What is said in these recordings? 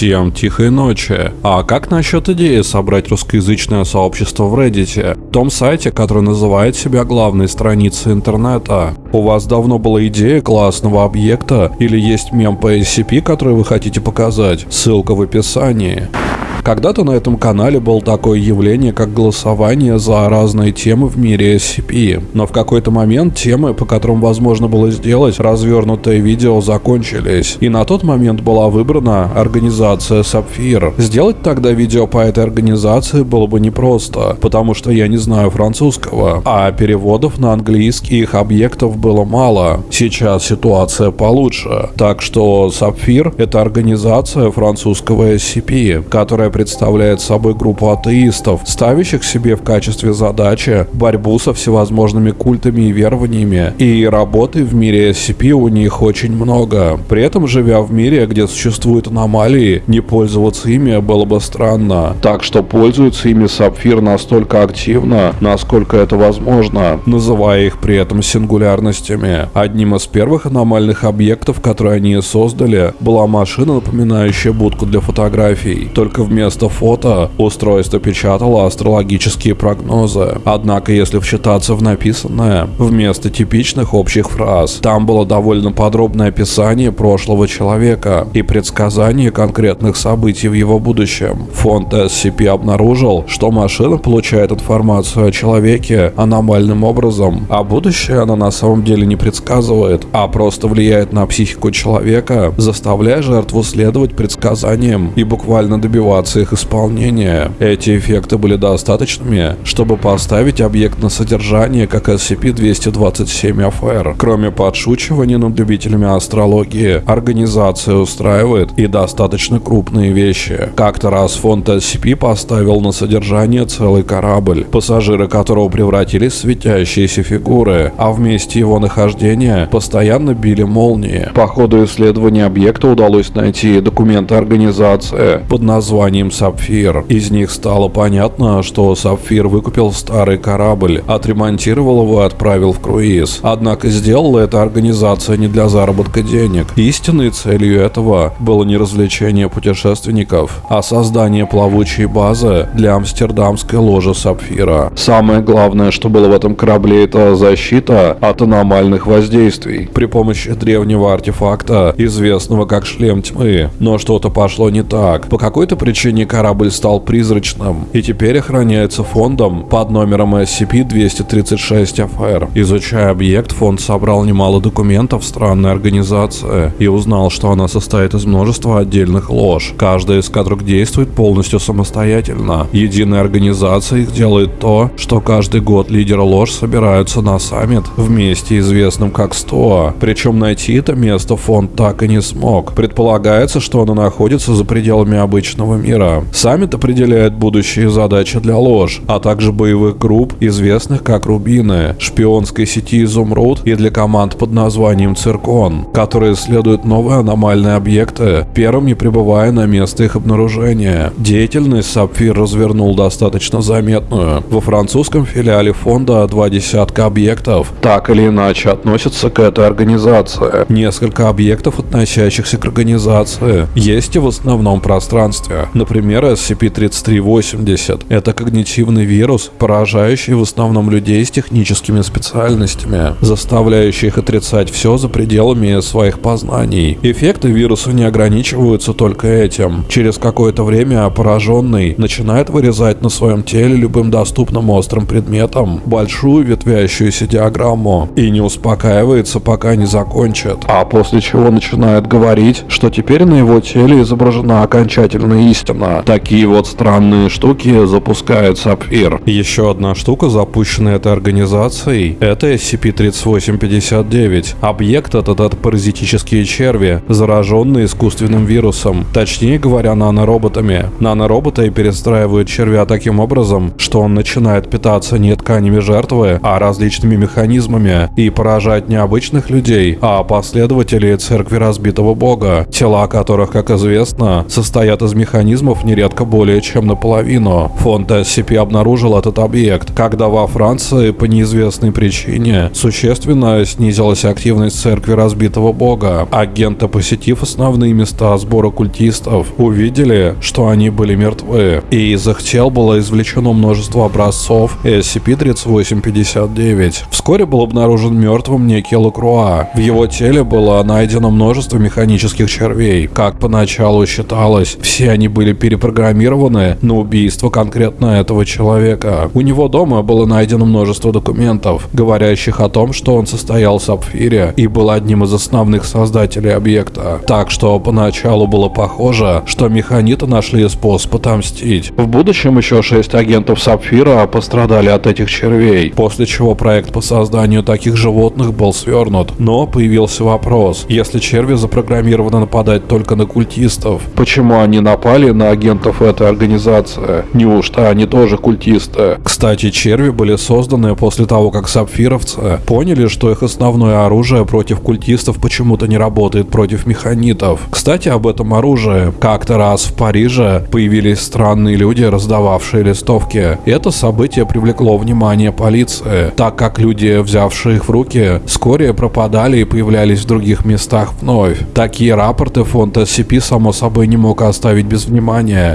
Всем тихой ночи. А как насчет идеи собрать русскоязычное сообщество в Reddit? Том сайте, который называет себя главной страницей интернета. У вас давно была идея классного объекта или есть мем по SCP, который вы хотите показать? Ссылка в описании. Когда-то на этом канале было такое явление, как голосование за разные темы в мире SCP. Но в какой-то момент темы, по которым возможно было сделать развернутое видео, закончились. И на тот момент была выбрана организация Sapphire. Сделать тогда видео по этой организации было бы непросто, потому что я не знаю французского, а переводов на английский их объектов было мало. Сейчас ситуация получше. Так что Sapphire — это организация французского SCP, которая представляет собой группу атеистов, ставящих себе в качестве задачи борьбу со всевозможными культами и верованиями, и работы в мире SCP у них очень много. При этом, живя в мире, где существуют аномалии, не пользоваться ими было бы странно. Так что пользуется ими Сапфир настолько активно, насколько это возможно, называя их при этом сингулярностями. Одним из первых аномальных объектов, которые они создали, была машина, напоминающая будку для фотографий. Только вместо Вместо фото устройство печатало астрологические прогнозы. Однако, если вчитаться в написанное, вместо типичных общих фраз, там было довольно подробное описание прошлого человека и предсказание конкретных событий в его будущем. Фонд SCP обнаружил, что машина получает информацию о человеке аномальным образом, а будущее она на самом деле не предсказывает, а просто влияет на психику человека, заставляя жертву следовать предсказаниям и буквально добиваться добиваться их исполнения. Эти эффекты были достаточными, чтобы поставить объект на содержание как SCP-227-FR. Кроме подшучивания над любителями астрологии, организация устраивает и достаточно крупные вещи. Как-то раз фонд SCP поставил на содержание целый корабль, пассажиры которого превратились в светящиеся фигуры, а в месте его нахождения постоянно били молнии. По ходу исследования объекта удалось найти документы организации под названием ним Сапфир. Из них стало понятно, что Сапфир выкупил старый корабль, отремонтировал его и отправил в круиз. Однако сделала эта организация не для заработка денег. Истинной целью этого было не развлечение путешественников, а создание плавучей базы для амстердамской ложи Сапфира. Самое главное, что было в этом корабле, это защита от аномальных воздействий при помощи древнего артефакта, известного как шлем тьмы. Но что-то пошло не так. По какой-то причине течение корабль стал призрачным и теперь охраняется фондом под номером SCP-236-FR. Изучая объект, фонд собрал немало документов странной организации и узнал, что она состоит из множества отдельных лож, каждая из которых действует полностью самостоятельно. Единая организация их делает то, что каждый год лидеры лож собираются на саммит вместе известным как СТОА. Причем найти это место фонд так и не смог. Предполагается, что оно находится за пределами обычного мира мира. Саммит определяет будущие задачи для ложь, а также боевых групп, известных как Рубины, шпионской сети Изумруд и для команд под названием Циркон, которые исследуют новые аномальные объекты, первым не прибывая на место их обнаружения. Деятельность Сапфир развернул достаточно заметную. Во французском филиале фонда два десятка объектов так или иначе относятся к этой организации. Несколько объектов, относящихся к организации, есть и в основном пространстве. Например, SCP-3380 – это когнитивный вирус, поражающий в основном людей с техническими специальностями, заставляющий их отрицать все за пределами своих познаний. Эффекты вируса не ограничиваются только этим. Через какое-то время пораженный начинает вырезать на своем теле любым доступным острым предметом большую ветвящуюся диаграмму и не успокаивается, пока не закончит. А после чего начинает говорить, что теперь на его теле изображена окончательная истина Естественно, такие вот странные штуки запускает Сапфир. Еще одна штука, запущенная этой организацией, это SCP-3859. Объект этот от паразитические черви, зараженные искусственным вирусом, точнее говоря, нанороботами. Нанороботы перестраивают червя таким образом, что он начинает питаться не тканями жертвы, а различными механизмами и поражать не обычных людей, а последователей церкви разбитого бога, тела которых, как известно, состоят из механизмов организмов нередко более чем наполовину. Фонд SCP обнаружил этот объект, когда во Франции по неизвестной причине существенно снизилась активность церкви разбитого бога. Агенты, посетив основные места сбора культистов, увидели, что они были мертвы, и из их тел было извлечено множество образцов SCP-3859. Вскоре был обнаружен мертвым некий Лакруа. В его теле было найдено множество механических червей. Как поначалу считалось, все они были перепрограммированы на убийство конкретно этого человека. У него дома было найдено множество документов, говорящих о том, что он состоял в Сапфире и был одним из основных создателей объекта. Так что поначалу было похоже, что механиты нашли способ отомстить. В будущем еще шесть агентов Сапфира пострадали от этих червей, после чего проект по созданию таких животных был свернут. Но появился вопрос, если черви запрограммированы нападать только на культистов, почему они напали на агентов этой организации? Неужто они тоже культисты? Кстати, черви были созданы после того, как сапфировцы поняли, что их основное оружие против культистов почему-то не работает против механитов. Кстати, об этом оружии. Как-то раз в Париже появились странные люди, раздававшие листовки. Это событие привлекло внимание полиции, так как люди, взявшие их в руки, вскоре пропадали и появлялись в других местах вновь. Такие рапорты фонд SCP само собой не мог оставить без внимания,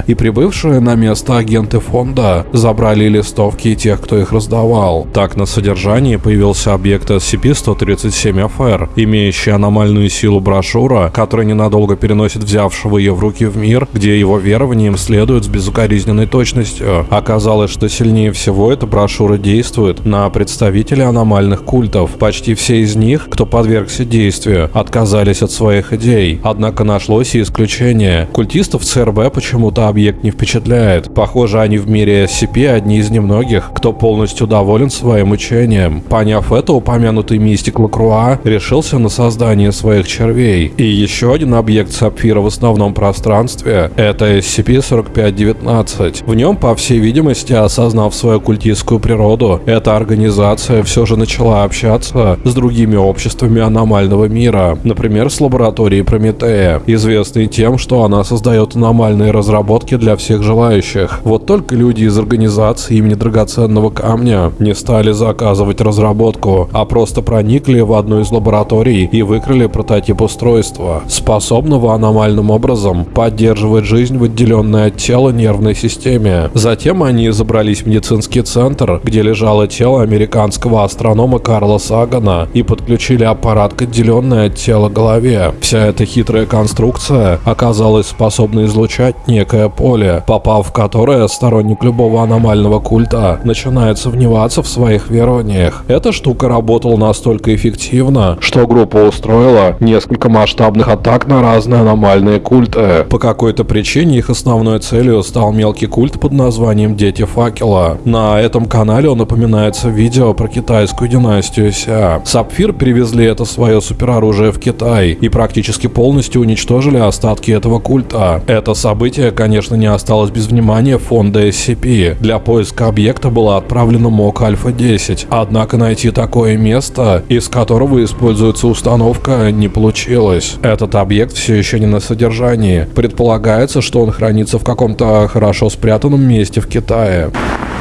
и прибывшие на место агенты фонда забрали листовки тех, кто их раздавал. Так на содержании появился объект SCP-137-FR, имеющий аномальную силу брошюра, которая ненадолго переносит взявшего ее в руки в мир, где его верованиям следует с безукоризненной точностью. Оказалось, что сильнее всего эта брошюра действует на представителей аномальных культов. Почти все из них, кто подвергся действию, отказались от своих идей. Однако нашлось и исключение. Культистов ЦРБ почему-то объект не впечатляет. Похоже, они в мире SCP одни из немногих, кто полностью доволен своим учением. Поняв это, упомянутый мистик Лакруа решился на создание своих червей. И еще один объект Сапфира в основном пространстве — это SCP-4519. В нем, по всей видимости, осознав свою культистскую природу, эта организация все же начала общаться с другими обществами аномального мира, например, с лабораторией Прометея, известной тем, что она создает аномальные разработки для всех желающих. Вот только люди из организации имени драгоценного камня не стали заказывать разработку, а просто проникли в одну из лабораторий и выкрали прототип устройства, способного аномальным образом поддерживать жизнь в отделенной от тела нервной системе. Затем они забрались в медицинский центр, где лежало тело американского астронома Карла Сагана и подключили аппарат к отделенной от тела голове. Вся эта хитрая конструкция оказалась способна излучать некое поле, попав в которое сторонник любого аномального культа начинает сомневаться в своих верованиях. Эта штука работала настолько эффективно, что группа устроила несколько масштабных атак на разные аномальные культы. По какой-то причине их основной целью стал мелкий культ под названием Дети Факела. На этом канале он упоминается в видео про китайскую династию Ся. Сапфир привезли это свое супероружие в Китай и практически полностью уничтожили остатки этого культа. Это событие, конечно, не осталось без внимания фонда SCP. Для поиска объекта была отправлена МОК Альфа-10, однако найти такое место, из которого используется установка, не получилось. Этот объект все еще не на содержании. Предполагается, что он хранится в каком-то хорошо спрятанном месте в Китае.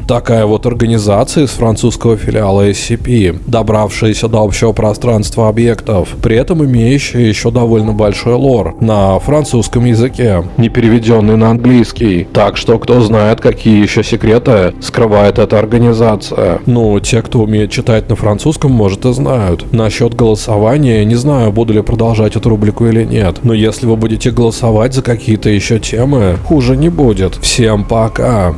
Такая вот организация из французского филиала SCP, добравшаяся до общего пространства объектов, при этом имеющая еще довольно большой лор на французском языке, не переведенный на английский. Так что кто знает, какие еще секреты скрывает эта организация. Ну, те, кто умеет читать на французском, может и знают. Насчет голосования, не знаю, буду ли продолжать эту рубрику или нет. Но если вы будете голосовать за какие-то еще темы, хуже не будет. Всем пока!